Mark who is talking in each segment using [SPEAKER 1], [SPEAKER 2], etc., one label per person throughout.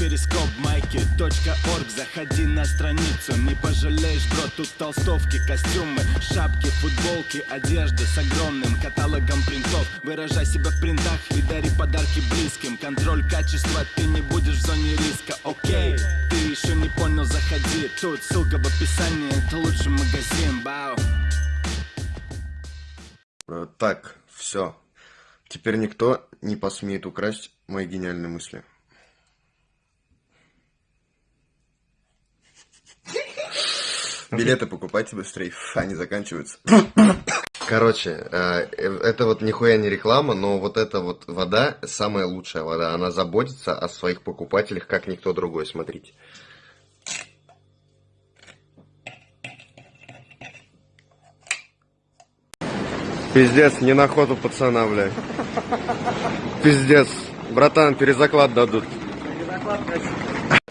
[SPEAKER 1] перископ майки точка орг Заходи на страницу, не пожалеешь, бро Тут толстовки, костюмы, шапки, футболки Одежда с огромным каталогом принтов. Выражай себя в принтах и дари подарки близким. Контроль качества, ты не будешь в зоне риска, окей Ты еще не понял, заходи. Тут ссылка в описании, это лучший магазин, бау.
[SPEAKER 2] Э, Так, все. Теперь никто не посмеет украсть мои гениальные мысли. Билеты покупайте быстрее, они заканчиваются. Короче, э, э, это вот нихуя не реклама, но вот эта вот вода, самая лучшая вода, она заботится о своих покупателях, как никто другой, смотрите. Пиздец, не на охоту пацана, блядь. Пиздец. Братан, перезаклад дадут.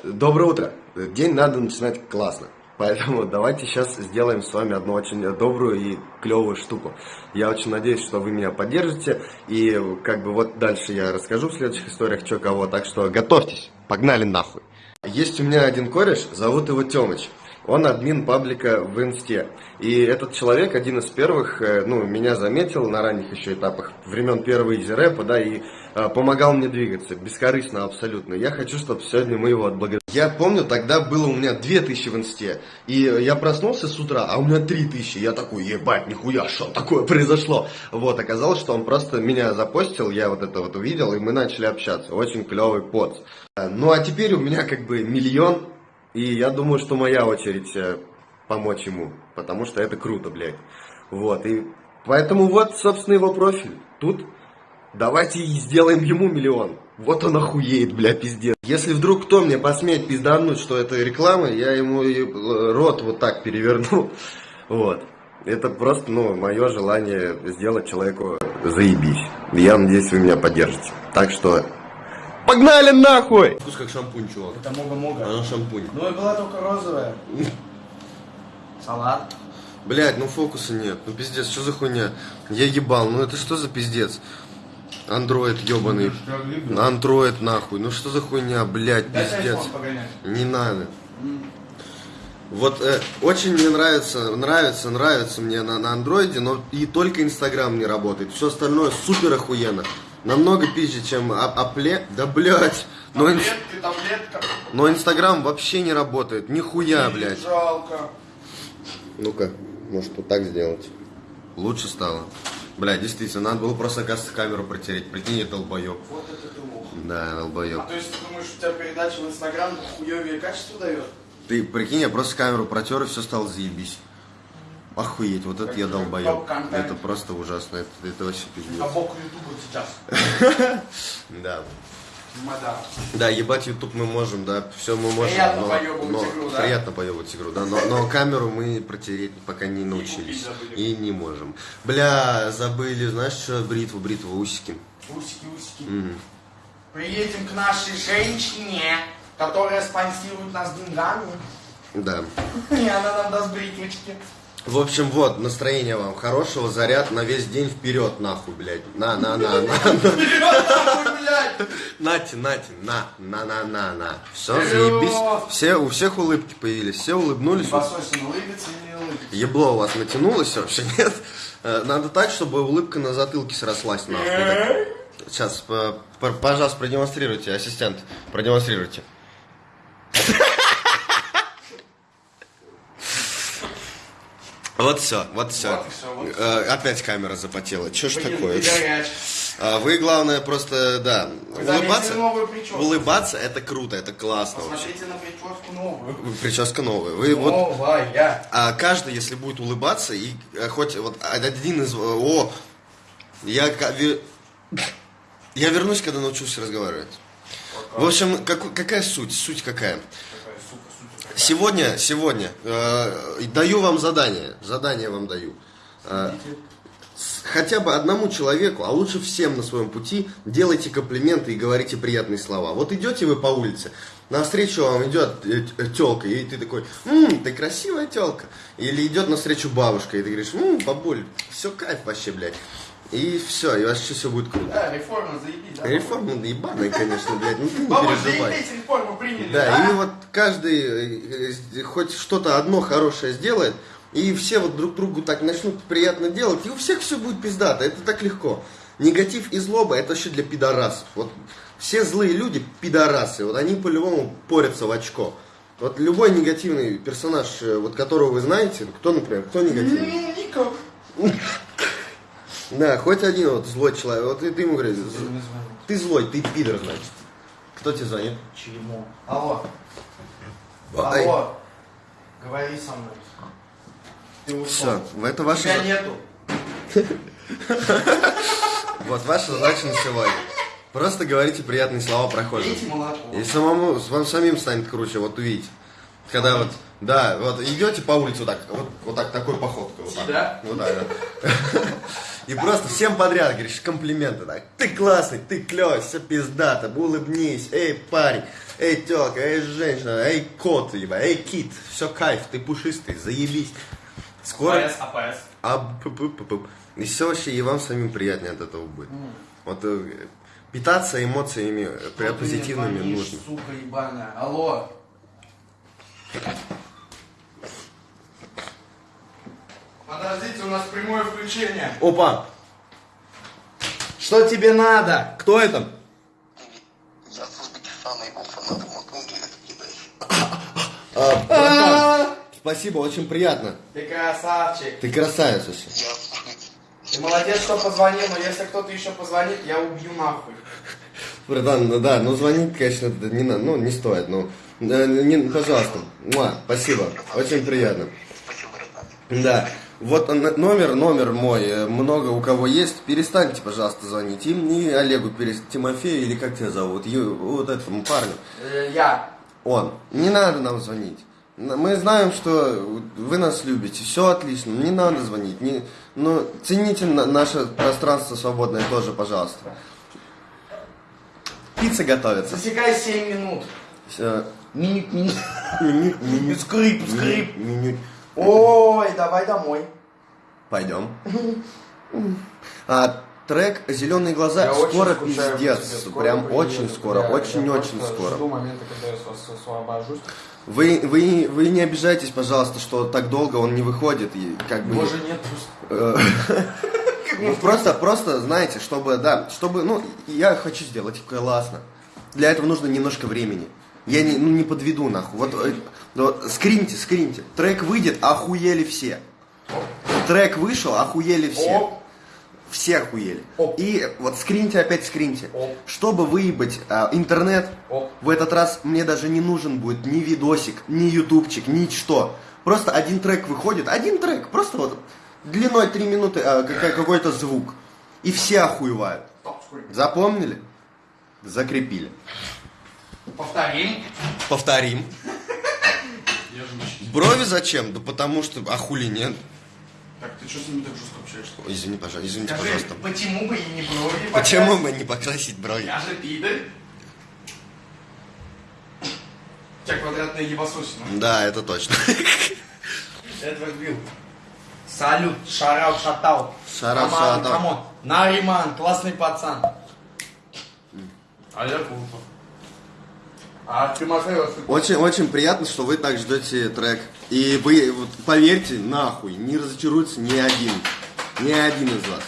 [SPEAKER 2] Доброе утро. День надо начинать классно. Поэтому давайте сейчас сделаем с вами одну очень добрую и клевую штуку. Я очень надеюсь, что вы меня поддержите. И как бы вот дальше я расскажу в следующих историях, что кого. Так что готовьтесь. Погнали нахуй. Есть у меня один кореш, зовут его Тёмыч. Он админ паблика в инсте. И этот человек один из первых, э, ну, меня заметил на ранних еще этапах, времен первого изи-рэпа, да, и э, помогал мне двигаться, бескорыстно абсолютно. Я хочу, чтобы сегодня мы его отблагодарили. Я помню, тогда было у меня 2000 в инсте, и я проснулся с утра, а у меня 3000. Я такой, ебать, нихуя, что такое произошло? Вот, оказалось, что он просто меня запостил, я вот это вот увидел, и мы начали общаться. Очень клевый поц. Э, Ну, а теперь у меня как бы миллион и я думаю, что моя очередь э, помочь ему, потому что это круто, блядь. Вот, и поэтому вот, собственно, его профиль. Тут давайте сделаем ему миллион. Вот он охуеет, бля, пиздец. Если вдруг кто мне посмеет пиздануть, что это реклама, я ему э, рот вот так переверну. Вот. Это просто, ну, мое желание сделать человеку заебись. Я надеюсь, вы меня поддержите. Так что, погнали нахуй! Вкус как шампунь, чувак.
[SPEAKER 3] Это мога-мога.
[SPEAKER 2] Она шампунь.
[SPEAKER 3] Ну и была только розовая. Салат.
[SPEAKER 2] Блять, ну фокуса нет. Ну пиздец, что за хуйня? Я ебал, ну это что за пиздец? Андроид ебаный. Андроид нахуй. Ну что за хуйня, блять, пиздец. Не надо. Вот э, очень мне нравится, нравится, нравится мне на, на андроиде, но и только инстаграм не работает. Все остальное супер охуенно. Намного пизже, чем а- апле. Да блять. Но, инс- но инстаграм вообще не работает. Нихуя, блять.
[SPEAKER 3] Жалко.
[SPEAKER 2] Ну-ка, может вот так сделать. Лучше стало. Бля, действительно, надо было просто, оказывается, камеру протереть. Прикинь, я долбоеб.
[SPEAKER 3] Вот это ты лох.
[SPEAKER 2] Да,
[SPEAKER 3] А
[SPEAKER 2] долбоеб.
[SPEAKER 3] то есть ты думаешь, у тебя передача в Инстаграм хуевее качество дает?
[SPEAKER 2] Ты прикинь, я просто камеру протер и все стало заебись. Охуеть, вот это я долбоеб. Это просто ужасно, это, это вообще пиздец.
[SPEAKER 3] А бок Ютуба сейчас.
[SPEAKER 2] Да. Да, ебать YouTube мы можем, да, все мы можем.
[SPEAKER 3] Приятно
[SPEAKER 2] но,
[SPEAKER 3] поёбывать
[SPEAKER 2] но-
[SPEAKER 3] игру, да?
[SPEAKER 2] Приятно поебывать игру, да, но, но камеру мы протереть пока не научились.
[SPEAKER 3] забыли.
[SPEAKER 2] И не можем. Бля, забыли, знаешь что, бритву, бритву, усики.
[SPEAKER 3] Усики, усики.
[SPEAKER 2] Мгм.
[SPEAKER 3] Приедем к нашей женщине, которая спонсирует нас деньгами.
[SPEAKER 2] Да.
[SPEAKER 3] И она нам даст бритвочки.
[SPEAKER 2] В общем, вот, настроение вам хорошего, заряд на весь день вперед, нахуй, блядь. На, на, на, на, на.
[SPEAKER 3] Нахуй, блядь!
[SPEAKER 2] Нате, нате, на, на, на, на, на. Все, заебись. Все, у всех улыбки появились, все улыбнулись. Ебло у вас натянулось вообще, нет? Э, Надо так, чтобы улыбка на затылке срослась, нахуй. Сейчас, п- пожалуйста, продемонстрируйте, ассистент, продемонстрируйте. Вот все, вот все.
[SPEAKER 3] Вот вот и
[SPEAKER 2] Опять камера запотела. Че ж
[SPEAKER 3] Блин,
[SPEAKER 2] такое? А, Вы, главное, просто, да,
[SPEAKER 3] Вы
[SPEAKER 2] улыбаться. Улыбаться это круто, это классно.
[SPEAKER 3] Посмотрите на прическу новую.
[SPEAKER 2] Прическа новая. Вы вот
[SPEAKER 3] Новая.
[SPEAKER 2] а каждый, если будет улыбаться, и э, хоть вот один из... О, я, я вернусь, когда научусь разговаривать. В общем, как- какая суть? Суть какая? Сегодня, сегодня э, даю вам задание. Задание вам даю. Э, хотя бы одному человеку, а лучше всем на своем пути, делайте комплименты и говорите приятные слова. Вот идете вы по улице, навстречу вам идет телка, и ты такой, «М, ты красивая телка. Или идет навстречу бабушка, и ты говоришь, «М, бабуль, все кайф вообще, блядь. И все, и вообще все будет круто.
[SPEAKER 3] Да, реформа, заебись, да?
[SPEAKER 2] Реформа да ебаная, конечно, блядь, ну ты не переживай.
[SPEAKER 3] заебись, реформу приняли,
[SPEAKER 2] Да, и вот каждый э, э, хоть что-то одно хорошее сделает, и все вот друг другу так начнут приятно делать, и у всех все будет пиздато, это так легко. Негатив и злоба это вообще для пидорасов. Вот все злые люди пидорасы, вот они по-любому порятся в очко. Вот любой негативный персонаж, э, вот которого вы знаете, кто, например, кто негативный?
[SPEAKER 3] М, Никак.
[SPEAKER 2] Да, хоть один вот злой человек, вот и ты ему говоришь, ты злой, ты пидор, значит. Кто тебе звонит?
[SPEAKER 3] Чему? Алло.
[SPEAKER 2] Ай.
[SPEAKER 3] Алло. Говори со мной. Ты ушел.
[SPEAKER 2] Все, это ваша...
[SPEAKER 3] Тебя нету.
[SPEAKER 2] Вот ваша задача на сегодня. Просто говорите приятные слова прохожим. И самому, вам самим станет круче, вот увидите. Когда вот, да, вот идете по улице вот так, вот, вот так, такой походкой. Вот так.
[SPEAKER 3] Да?
[SPEAKER 2] Ну да, да. И просто всем подряд говоришь комплименты так. Ты классный, ты клевый, все пиздато, улыбнись, эй, парень, эй, тёлка, эй, женщина, эй, кот, ебать, эй, кит, все кайф, ты пушистый, заебись. Скоро...
[SPEAKER 3] АПС, АПС.
[SPEAKER 2] А, -пу -пу -пу. И все вообще, и вам самим приятнее от этого будет. Вот э, питаться эмоциями э,
[SPEAKER 3] ты мне
[SPEAKER 2] позитивными нужно.
[SPEAKER 3] Сука ебаная. Алло. Подождите, у нас прямое включение.
[SPEAKER 2] Опа! Что тебе надо? Кто это?
[SPEAKER 4] Я с Узбекистана его
[SPEAKER 2] А, братан, Спасибо, очень приятно.
[SPEAKER 3] Ты красавчик.
[SPEAKER 2] Ты красавец вообще.
[SPEAKER 3] Ты молодец, что позвонил, но если кто-то еще позвонит, я убью нахуй.
[SPEAKER 2] Братан, ну да, ну звонить, конечно, не, ну, не стоит, ну, э, не, пожалуйста, Муа, спасибо, очень приятно.
[SPEAKER 4] спасибо, братан.
[SPEAKER 2] Да, вот номер, номер мой, э, много у кого есть, перестаньте, пожалуйста, звонить им, и Олегу, перес... Тимофею, или как тебя зовут, Ю- вот этому парню,
[SPEAKER 3] Э, Я.
[SPEAKER 2] он, не надо нам звонить. Мы знаем, что вы нас любите, все отлично, не надо звонить, не, ну, цените на- наше пространство свободное тоже, пожалуйста. Пицца готовится.
[SPEAKER 3] Засекай 7 минут.
[SPEAKER 2] Э,
[SPEAKER 3] Минут, минут.
[SPEAKER 2] Минут, минут,
[SPEAKER 3] Скрип, скрип.
[SPEAKER 2] минут.
[SPEAKER 3] Ой, давай домой.
[SPEAKER 2] Пойдем. А трек «Зеленые глаза»
[SPEAKER 3] Я
[SPEAKER 2] скоро пиздец.
[SPEAKER 3] Скоро
[SPEAKER 2] Прям
[SPEAKER 3] приеду.
[SPEAKER 2] очень скоро, очень-очень скоро.
[SPEAKER 3] Жду момента, когда я ос- освобожусь.
[SPEAKER 2] Вы, вы, вы не обижайтесь, пожалуйста, что так долго он не выходит. И как бы...
[SPEAKER 3] Боже, нет просто.
[SPEAKER 2] Ну, просто, просто, знаете, чтобы, да, чтобы, ну, я хочу сделать классно. Для этого нужно немножко времени. Я не, ну, не подведу, нахуй. Вот, э, вот скриньте, скриньте. Трек выйдет, охуели все. Трек вышел, охуели все. Все охуели. И вот скриньте, опять скриньте. Чтобы выебать а, интернет, в этот раз мне даже не нужен будет ни видосик, ни ютубчик, ничто. Просто один трек выходит, один трек, просто вот длиной 3 минуты а, какой-то звук. И все охуевают. Запомнили? Закрепили.
[SPEAKER 3] Повторим.
[SPEAKER 2] Повторим. Брови зачем? Да потому что, а хули нет?
[SPEAKER 3] Так, ты что с ними так жестко общаешься?
[SPEAKER 2] Ой, Извини, пожалуйста, извините,
[SPEAKER 3] Скажи,
[SPEAKER 2] пожалуйста.
[SPEAKER 3] почему бы и не брови
[SPEAKER 2] Почему
[SPEAKER 3] покрасить?
[SPEAKER 2] бы не покрасить брови?
[SPEAKER 3] Я же пидор. У тебя квадратные ебасосины.
[SPEAKER 2] Да, это точно.
[SPEAKER 3] Эдвард Билл. Салют, shoutout, shoutout.
[SPEAKER 2] Shoutout,
[SPEAKER 3] come
[SPEAKER 2] on,
[SPEAKER 3] shoutout. Come on. Нариман, классный пацан. А я. А Тимофей
[SPEAKER 2] Очень, очень приятно, что вы так ждете трек. И вы, вот, поверьте, нахуй, не разочаруется ни один. Ни один из вас.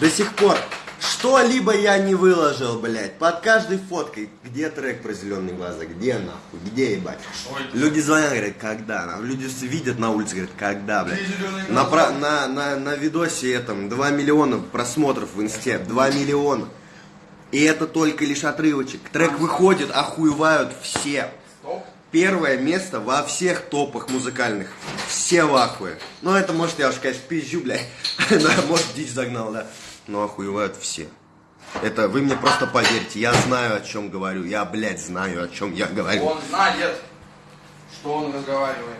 [SPEAKER 2] До сих пор что-либо я не выложил, блядь. Под каждой фоткой. Где трек про зеленые глаза? Где нахуй? Где, ебать?
[SPEAKER 3] Ой.
[SPEAKER 2] Люди звонят, говорят, когда? Люди видят на улице, говорят, когда, блядь? На, на, на, на видосе этом 2 миллиона просмотров в инсте. 2 миллиона. И это только лишь отрывочек. Трек выходит, охуевают все. Первое место во всех топах музыкальных. Все в ахуе. Ну, это, может, я уж, конечно, пизжу, блядь. Может, дичь загнал, да. Но охуевают все. Это вы мне просто поверьте, я знаю, о чем говорю. Я, блядь, знаю, о чем я говорю.
[SPEAKER 3] Он знает, что он разговаривает.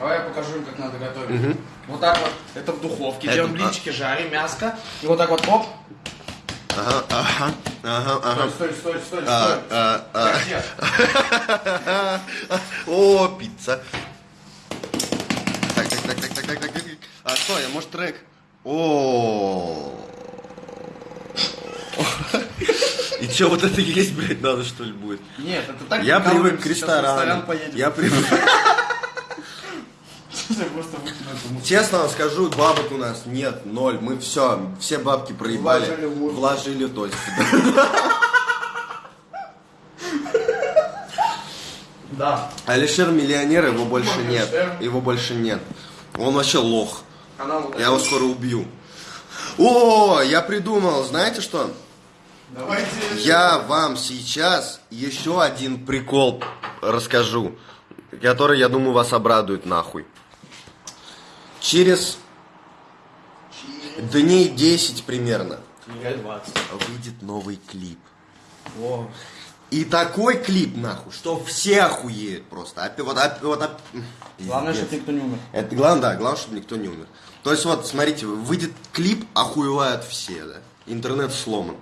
[SPEAKER 3] Давай я покажу им, как надо готовить. Вот так вот, это в духовке,
[SPEAKER 2] Это-
[SPEAKER 3] делаем блинчики, жарим мяско. И вот так вот, оп.
[SPEAKER 2] Ага, ага, ага, ага.
[SPEAKER 3] Стой, стой, стой, стой,
[SPEAKER 2] А,
[SPEAKER 3] стой.
[SPEAKER 2] а, а.
[SPEAKER 3] Где?
[SPEAKER 2] О, пицца. Так, так, так, так, так, так, так, так. А, что, я, может, трек? О. И что, вот это есть, блядь, надо, что ли, будет?
[SPEAKER 3] Нет, это так
[SPEAKER 2] Я привык к ресторану. Я привык.
[SPEAKER 3] Я просто выкину эту музыку.
[SPEAKER 2] Честно вам скажу, бабок у нас нет, ноль. Мы все, все бабки проебали.
[SPEAKER 3] Вложили в.
[SPEAKER 2] Вложили, то есть.
[SPEAKER 3] Да.
[SPEAKER 2] Алишер миллионер, его больше нет. Его больше нет. Он вообще лох.
[SPEAKER 3] Вот
[SPEAKER 2] Я его скоро убью. О, я придумал, знаете что?
[SPEAKER 3] Давайте.
[SPEAKER 2] Я вам сейчас еще один прикол расскажу, который, я думаю, вас обрадует нахуй. Через дней 10 примерно
[SPEAKER 3] Книга 20.
[SPEAKER 2] выйдет новый клип.
[SPEAKER 3] О.
[SPEAKER 2] И такой клип, нахуй, что все охуеют просто. Опи- Вот, опи- вот, оп-
[SPEAKER 3] Главное, чтобы никто не умер.
[SPEAKER 2] Это главное, да, главное, чтобы никто не умер. То есть вот, смотрите, выйдет клип, охуевают все, да. Интернет сломан.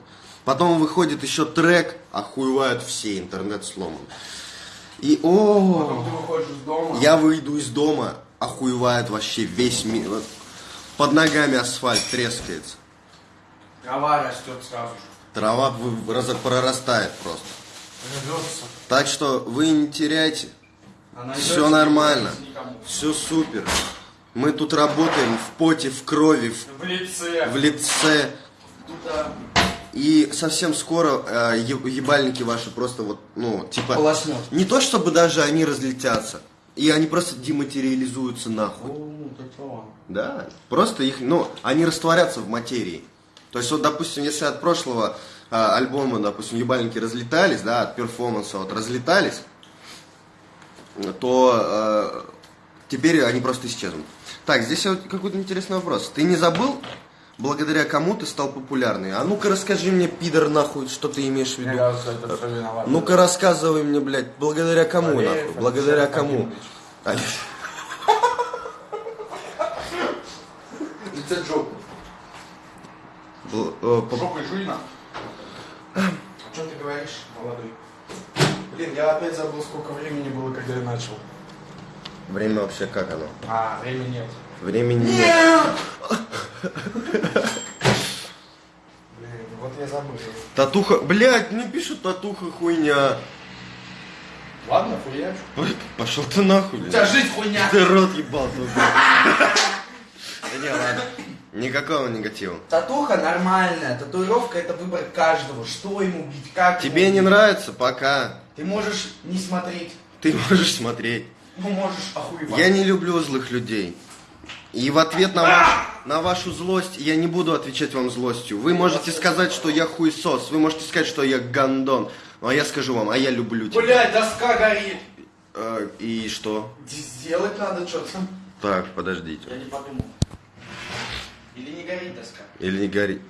[SPEAKER 2] Потом выходит еще трек, охуевают все, интернет сломан. И
[SPEAKER 3] Потом
[SPEAKER 2] о,
[SPEAKER 3] ты выходишь из дома.
[SPEAKER 2] я выйду из дома, охуевает вообще весь мир. Вот Под ногами асфальт трескается.
[SPEAKER 3] Трава растет сразу же.
[SPEAKER 2] Трава прорастает просто.
[SPEAKER 3] Рвется.
[SPEAKER 2] Так что вы не теряйте.
[SPEAKER 3] Она
[SPEAKER 2] Все нормально. Все супер. Мы тут работаем в поте, в крови, в,
[SPEAKER 3] В лице.
[SPEAKER 2] в лице.
[SPEAKER 3] Да.
[SPEAKER 2] И совсем скоро э, ебальники ваши просто вот, ну, типа...
[SPEAKER 3] Полоснет.
[SPEAKER 2] Не то, чтобы даже они разлетятся. И они просто дематериализуются нахуй.
[SPEAKER 3] Права.
[SPEAKER 2] Да. Просто их, ну, они растворятся в материи. То есть вот, допустим, если от прошлого э, альбома, допустим, ебальники разлетались, да, от перформанса вот разлетались, то э, теперь они просто исчезнут. Так, здесь вот какой-то интересный вопрос. Ты не забыл, благодаря кому ты стал популярный? А ну-ка расскажи мне, пидор, нахуй, что ты имеешь в
[SPEAKER 3] Мне
[SPEAKER 2] виду?
[SPEAKER 3] кажется, это все виноват.
[SPEAKER 2] Ну-ка рассказывай мне, блядь, благодаря кому,
[SPEAKER 3] Валеев
[SPEAKER 2] нахуй? Благодаря кому?
[SPEAKER 3] Лице Джоку.
[SPEAKER 2] Бл- э, по-
[SPEAKER 3] Жопой жуй на. О чем ты говоришь, молодой? Блин, я опять забыл, сколько времени было, когда я начал.
[SPEAKER 2] Время вообще как оно?
[SPEAKER 3] А, времени нет.
[SPEAKER 2] Времени нет.
[SPEAKER 3] Блин, вот я забыл.
[SPEAKER 2] Татуха, блядь, не пишут татуха хуйня.
[SPEAKER 3] Ладно, хуяч.
[SPEAKER 2] Ой, Пошел ты нахуй,
[SPEAKER 3] У тебя жизнь хуйня.
[SPEAKER 2] Ты рот ебал. Да не, ладно. Никакого негатива.
[SPEAKER 3] Татуха нормальная. Татуировка это выбор каждого. Что ему бить, как
[SPEAKER 2] Тебе
[SPEAKER 3] ему
[SPEAKER 2] не
[SPEAKER 3] бить.
[SPEAKER 2] нравится? Пока.
[SPEAKER 3] Ты можешь не смотреть.
[SPEAKER 2] Ты можешь смотреть.
[SPEAKER 3] Ну, можешь охуевать.
[SPEAKER 2] Я не люблю злых людей. И в ответ на, ваш, на вашу злость я не буду отвечать вам злостью. Вы можете сказать, что я хуесос. Вы можете сказать, что я гандон. Ну, а я скажу вам, а я люблю тебя.
[SPEAKER 3] Блядь, доска горит.
[SPEAKER 2] Э, И что?
[SPEAKER 3] Сделать надо что-то.
[SPEAKER 2] Так, подождите.
[SPEAKER 3] Я не подумал. Или не горит доска?
[SPEAKER 2] Или не горит.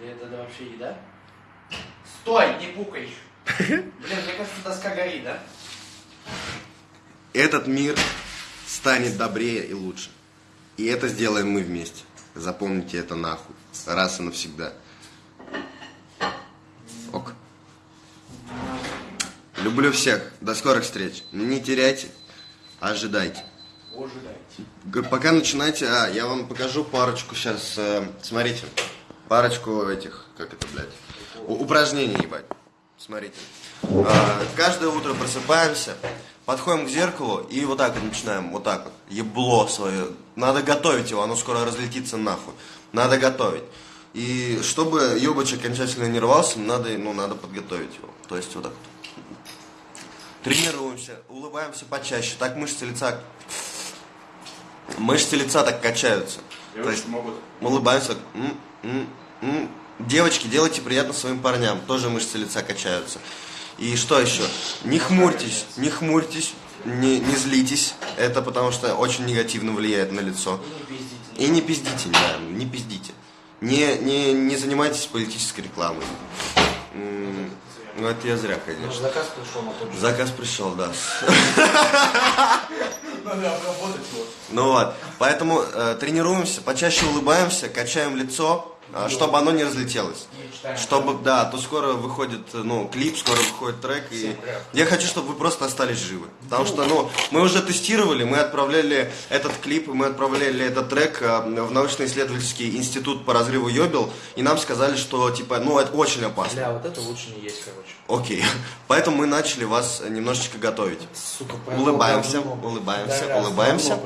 [SPEAKER 3] Или это да, вообще еда? Стой, не пукай. Блин, мне кажется, доска горит, да?
[SPEAKER 2] Этот мир станет добрее и лучше. И это сделаем мы вместе. Запомните это нахуй. Раз и навсегда. Ок. Люблю всех. До скорых встреч. Не теряйте. Ожидайте.
[SPEAKER 3] Ожидайте.
[SPEAKER 2] Пока начинайте, а, я вам покажу парочку сейчас, смотрите, парочку этих, как это, блядь, упражнений, ебать. Смотрите. А, каждое утро просыпаемся, подходим к зеркалу и вот так вот начинаем, вот так вот, ебло свое. Надо готовить его, оно скоро разлетится нахуй. Надо готовить. И чтобы ебач окончательно не рвался, надо, ну, надо подготовить его. То есть вот так вот. Тренируемся, улыбаемся почаще, так мышцы лица Мышцы лица так качаются. То есть
[SPEAKER 3] могут.
[SPEAKER 2] мы улыбаемся. м, м, м. Девочки, делайте приятно своим парням. Тоже мышцы лица качаются. И что еще? Не хмурьтесь, не хмурьтесь, не, не злитесь. Это потому что очень негативно влияет на лицо.
[SPEAKER 3] Не пиздите.
[SPEAKER 2] И не пиздите, да, не пиздите. Не, не, не занимайтесь политической рекламой. Ну это я зря, конечно.
[SPEAKER 3] Заказ пришел на тот же.
[SPEAKER 2] Заказ пришел, да.
[SPEAKER 3] Надо обработать его.
[SPEAKER 2] Ну вот, поэтому э, тренируемся, почаще улыбаемся, качаем лицо, чтобы оно не разлетелось. Чтобы, да, то скоро выходит, ну, клип, скоро выходит трек, и я хочу, чтобы вы просто остались живы. Потому что, ну, мы уже тестировали, мы отправляли этот клип, мы отправляли этот трек а, в научно-исследовательский институт по разрыву Йобел, и нам сказали, что, типа, ну, это очень опасно.
[SPEAKER 3] Бля, вот это лучше не есть, короче.
[SPEAKER 2] Окей, поэтому мы начали вас немножечко готовить.
[SPEAKER 3] Сука,
[SPEAKER 2] Улыбаемся, улыбаемся,
[SPEAKER 3] Да,
[SPEAKER 2] улыбаемся.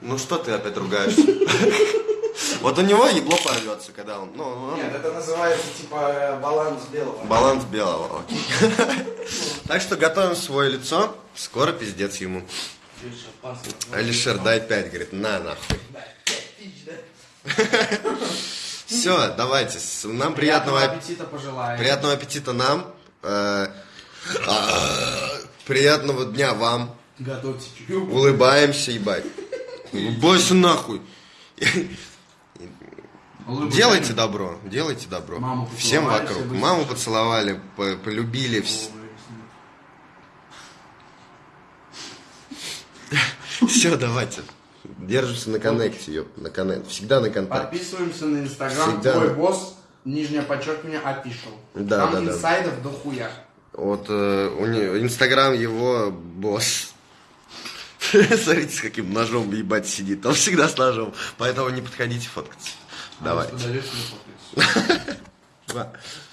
[SPEAKER 2] Ну что ты опять ругаешься? Вот у него ебло порвется, когда он, ну, он-
[SPEAKER 3] Нет, это называется типа баланс белого.
[SPEAKER 2] баланс белого, окей. Так что готовим свое лицо, скоро пиздец ему. Алишер, дай 5, говорит, на нахуй. Все, давайте, нам приятного, ап-
[SPEAKER 3] аппетита пожелаем.
[SPEAKER 2] приятного аппетита нам, э, а, приятного дня вам,
[SPEAKER 3] Готовьте чую.
[SPEAKER 2] улыбаемся, ебать. Бойся нахуй. Делайте добро, делайте добро.
[SPEAKER 3] Маму
[SPEAKER 2] Всем вокруг.
[SPEAKER 3] быстро.
[SPEAKER 2] Маму поцеловали, по- полюбили. Все, давайте. Держимся на коннекте, ёп, на коннекте. Всегда на контакте.
[SPEAKER 3] Подписываемся на инстаграм
[SPEAKER 2] Всегда.
[SPEAKER 3] твой босс, нижнее подчеркивание, official.
[SPEAKER 2] Да,
[SPEAKER 3] Там
[SPEAKER 2] да, да.
[SPEAKER 3] инсайдов до хуя.
[SPEAKER 2] Вот э, инстаграм его босс. Смотрите, с каким ножом ебать сидит. Он всегда с ножом. Поэтому не подходите фоткаться.
[SPEAKER 3] Фоткайся.
[SPEAKER 2] Два.